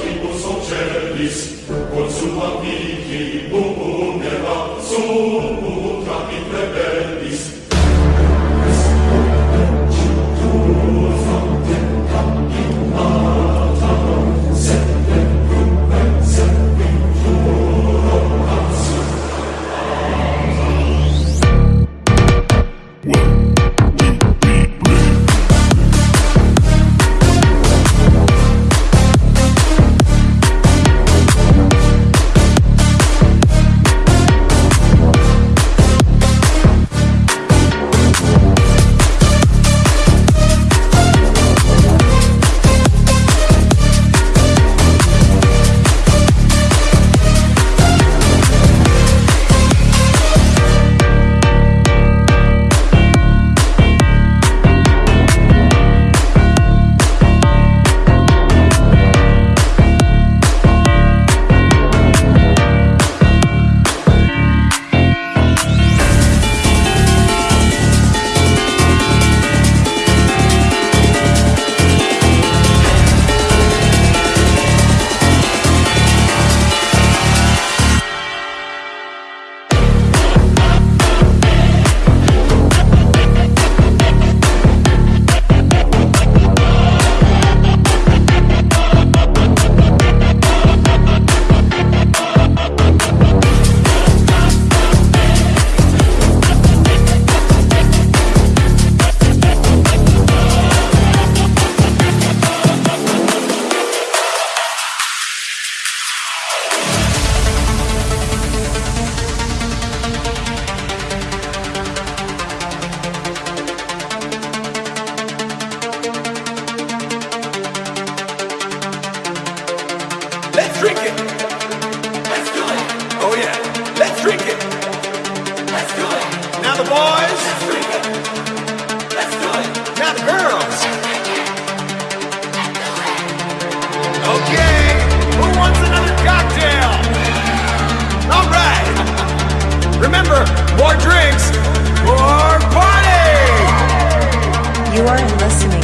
tribus ocelis, quod sum amici numera, sum utra in more drinks, more party! You are listening.